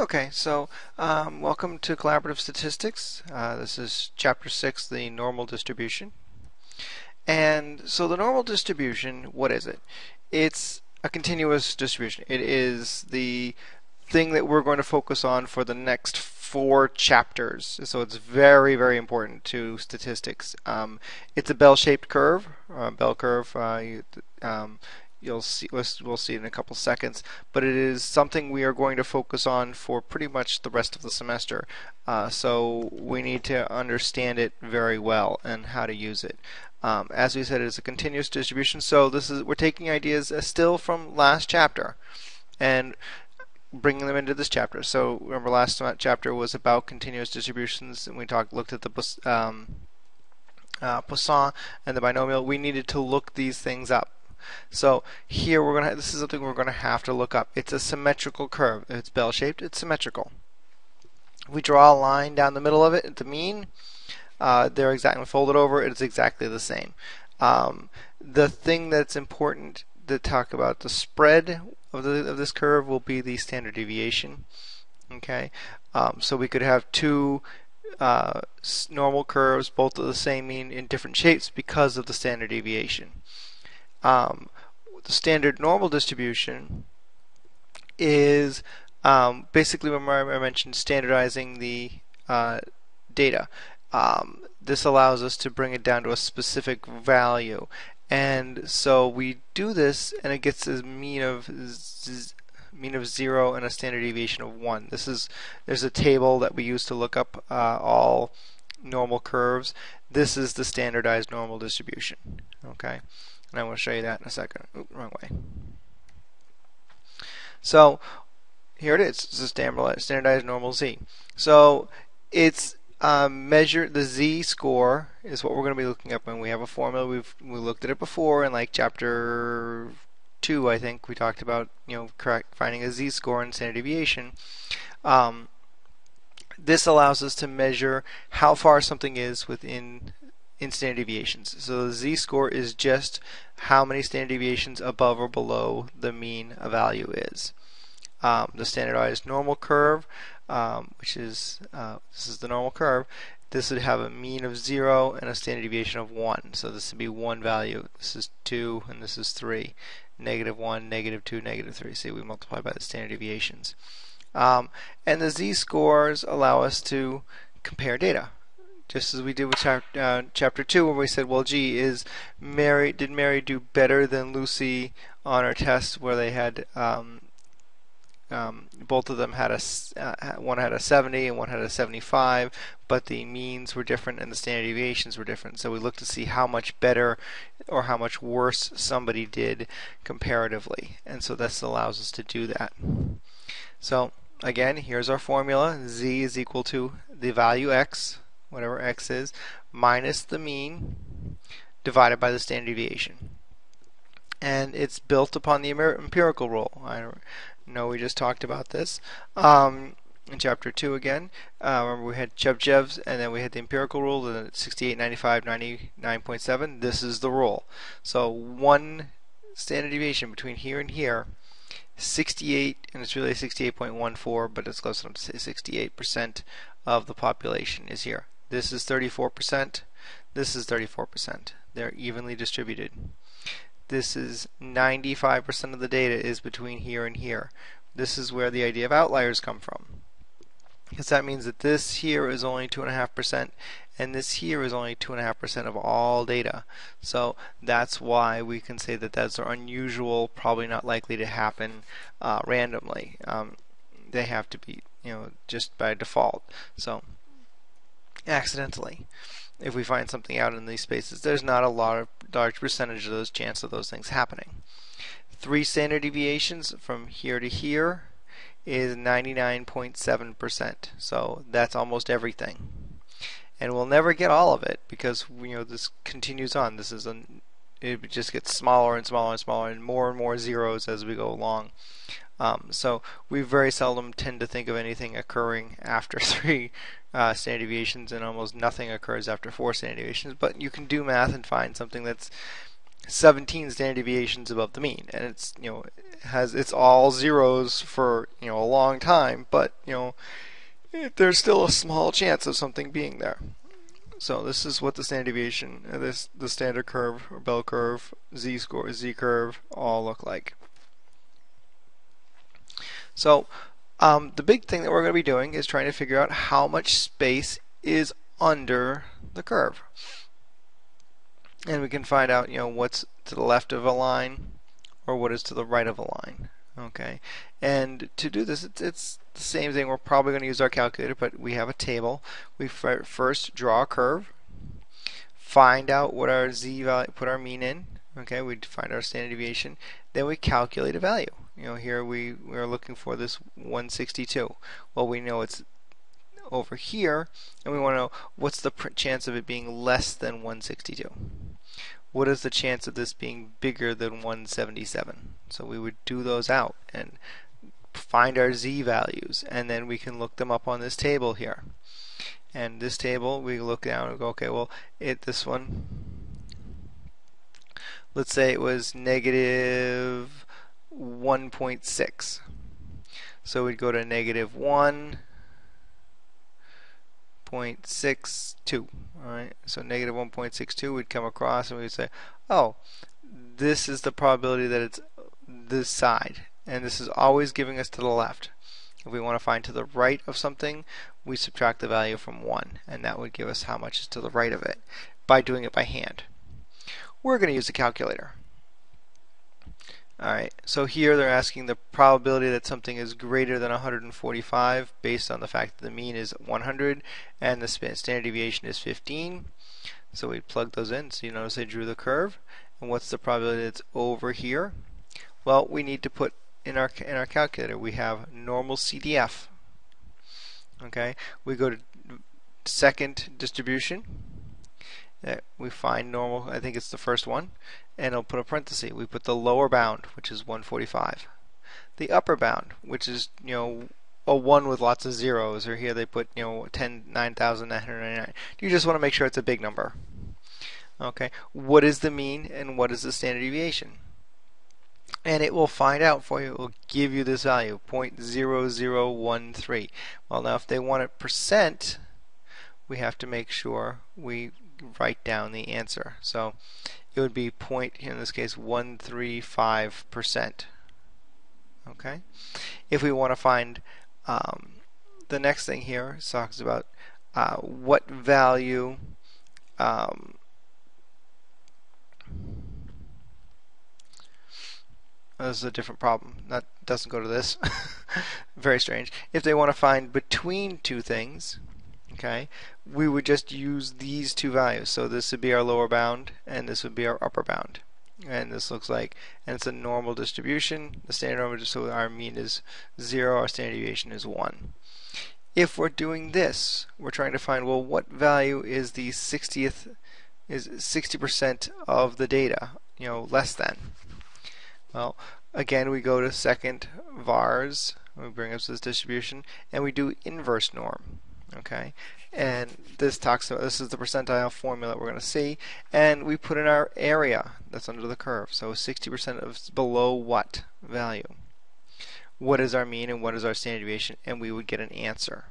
Okay, so um, welcome to Collaborative Statistics. Uh, this is Chapter 6, the normal distribution. And so the normal distribution, what is it? It's a continuous distribution. It is the thing that we're going to focus on for the next four chapters. So it's very, very important to statistics. Um, it's a bell-shaped curve, uh, bell curve. Uh, you, um, you'll see we'll see in a couple seconds but it is something we are going to focus on for pretty much the rest of the semester. Uh, so we need to understand it very well and how to use it. Um, as we said it's a continuous distribution so this is we're taking ideas still from last chapter and bringing them into this chapter. So remember last chapter was about continuous distributions and we talked looked at the um, uh, Poisson and the binomial. We needed to look these things up so here we're gonna this is something we're gonna have to look up. It's a symmetrical curve. It's bell shaped, it's symmetrical. If we draw a line down the middle of it at the mean, uh, they're exactly folded over. It's exactly the same. Um, the thing that's important to talk about the spread of the of this curve will be the standard deviation. Okay, um, so we could have two uh, normal curves, both of the same mean in different shapes because of the standard deviation um, the standard normal distribution is um, basically remember I mentioned standardizing the uh, data. Um, this allows us to bring it down to a specific value. And so we do this and it gets a mean of mean of 0 and a standard deviation of 1. This is there's a table that we use to look up uh, all normal curves. This is the standardized normal distribution. Okay. And I will show you that in a second. Oop, wrong way. So here it is. It's a standardized normal z. So it's um, measure the z score is what we're going to be looking up when we have a formula. We've we looked at it before in like chapter two, I think we talked about you know correct finding a z score and standard deviation. Um, this allows us to measure how far something is within in standard deviations. So the z-score is just how many standard deviations above or below the mean a value is. Um, the standardized normal curve, um, which is uh, this is the normal curve, this would have a mean of 0 and a standard deviation of 1. So this would be one value. This is 2 and this is 3. Negative 1, negative 2, negative 3. See, we multiply by the standard deviations. Um, and the z-scores allow us to compare data just as we did with chapter, uh, chapter 2 where we said well gee is Mary did Mary do better than Lucy on her test where they had um, um, both of them had a uh, one had a 70 and one had a 75 but the means were different and the standard deviations were different. So we looked to see how much better or how much worse somebody did comparatively. And so this allows us to do that. So again here's our formula. Z is equal to the value x whatever x is, minus the mean divided by the standard deviation. And it's built upon the empirical rule. I know we just talked about this. Um, in chapter 2 again. Uh, remember we had Chebyshev's and then we had the empirical rule, the 68, 95, 99.7. This is the rule. So one standard deviation between here and here, 68, and it's really 68.14, but it's close enough to say 68% of the population is here. This is 34%. This is 34%. They're evenly distributed. This is 95% of the data is between here and here. This is where the idea of outliers come from. Because that means that this here is only 2.5% and this here is only 2.5% of all data. So that's why we can say that that's unusual, probably not likely to happen uh, randomly. Um, they have to be, you know, just by default. So accidentally. If we find something out in these spaces, there's not a lot of large percentage of those chance of those things happening. Three standard deviations from here to here is 99.7%. So that's almost everything. And we'll never get all of it because you know this continues on. This is a it just gets smaller and smaller and smaller and more and more zeros as we go along. Um, so we very seldom tend to think of anything occurring after three uh, standard deviations and almost nothing occurs after four standard deviations. But you can do math and find something that's 17 standard deviations above the mean, and it's you know has it's all zeros for you know a long time, but you know there's still a small chance of something being there. So this is what the standard deviation, uh, this the standard curve or bell curve, z score, z curve all look like. So um, the big thing that we're going to be doing is trying to figure out how much space is under the curve. And we can find out, you know, what's to the left of a line or what is to the right of a line. Okay, and to do this, it's, it's the same thing. We're probably going to use our calculator, but we have a table. We first draw a curve, find out what our z value, put our mean in. Okay, we find our standard deviation. Then we calculate a value. You know, here we, we are looking for this 162. Well, we know it's over here, and we want to know what's the chance of it being less than 162. What is the chance of this being bigger than 177? So we would do those out and find our z values, and then we can look them up on this table here. And this table, we look down and go, okay, well, it this one, let's say it was negative 1.6. So we'd go to negative 1.62. Alright, so negative 1.62 we'd come across and we'd say, oh, this is the probability that it's this side. And this is always giving us to the left. If we want to find to the right of something, we subtract the value from 1. And that would give us how much is to the right of it by doing it by hand. We're going to use a calculator. Alright, so here they're asking the probability that something is greater than 145 based on the fact that the mean is 100 and the standard deviation is 15. So we plug those in. So you notice I drew the curve. And what's the probability that's over here? Well, we need to put in our in our calculator we have normal CDF. Okay, we go to second distribution. Uh, we find normal. I think it's the first one, and it'll put a parenthesis. We put the lower bound, which is 145. The upper bound, which is you know a one with lots of zeros, or here they put you know 10 9,999. You just want to make sure it's a big number. Okay, what is the mean and what is the standard deviation? And it will find out for you. It will give you this value 0.0013. Well, now if they want it percent, we have to make sure we write down the answer. So it would be point in this case 135 percent. Okay. If we want to find um, the next thing here talks about uh, what value um, this is a different problem. That doesn't go to this. Very strange. If they want to find between two things, okay, we would just use these two values. So this would be our lower bound and this would be our upper bound. And this looks like, and it's a normal distribution. The standard normal, so our mean is 0, our standard deviation is 1. If we're doing this, we're trying to find, well, what value is the 60th, is 60% of the data, you know, less than. Well, again, we go to second vars, we bring up this distribution, and we do inverse norm. Okay, and this talks about this is the percentile formula we're going to see, and we put in our area that's under the curve. So 60% of below what value? What is our mean and what is our standard deviation? And we would get an answer.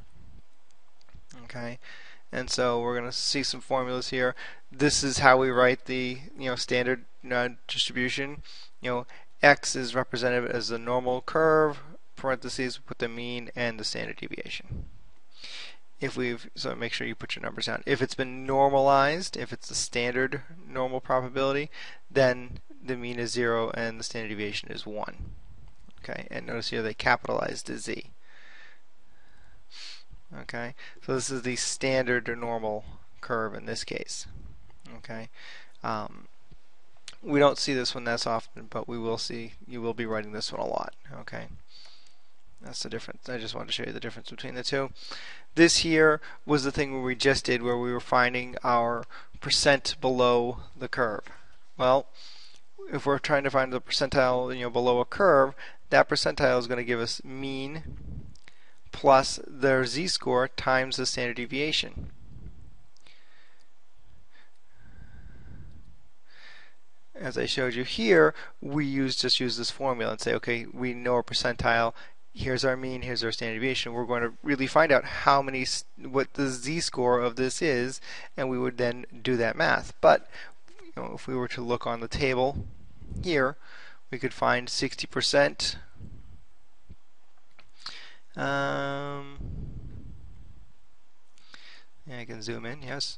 Okay, and so we're going to see some formulas here. This is how we write the you know standard uh, distribution. You know, x is represented as the normal curve. Parentheses with the mean and the standard deviation. If we've so make sure you put your numbers down. If it's been normalized if it's the standard normal probability then the mean is 0 and the standard deviation is 1 okay and notice here they capitalized the z. Okay so this is the standard normal curve in this case. Okay um, we don't see this one that's often but we will see you will be writing this one a lot okay that's the difference. I just wanted to show you the difference between the two. This here was the thing we just did where we were finding our percent below the curve. Well, if we're trying to find the percentile you know below a curve, that percentile is going to give us mean plus their z-score times the standard deviation. As I showed you here, we use just use this formula and say, okay, we know our percentile. Here's our mean. Here's our standard deviation. We're going to really find out how many, what the z-score of this is, and we would then do that math. But you know, if we were to look on the table here, we could find 60%. Um, I can zoom in. Yes.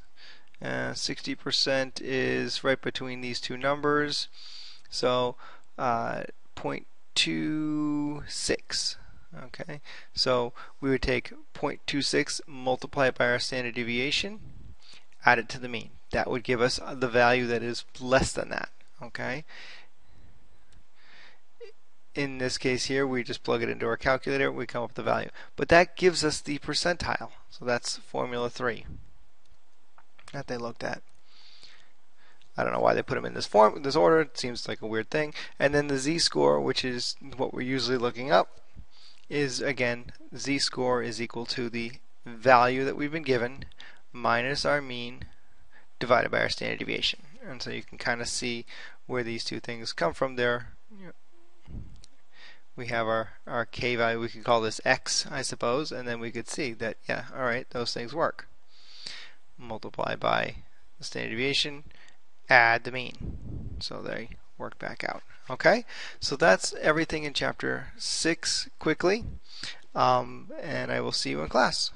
60% uh, is right between these two numbers. So uh, 0.26. Okay, so we would take 0.26, multiply it by our standard deviation, add it to the mean. That would give us the value that is less than that. Okay. In this case here, we just plug it into our calculator, we come up with the value. But that gives us the percentile. So that's formula 3 that they looked at. I don't know why they put them in this form, this order. It seems like a weird thing. And then the z-score, which is what we're usually looking up, is again z-score is equal to the value that we've been given minus our mean divided by our standard deviation. And so you can kind of see where these two things come from there. We have our, our k value, we could call this x, I suppose, and then we could see that, yeah, alright, those things work multiply by the standard deviation, add the mean. So they work back out. Okay, so that's everything in chapter 6 quickly, um, and I will see you in class.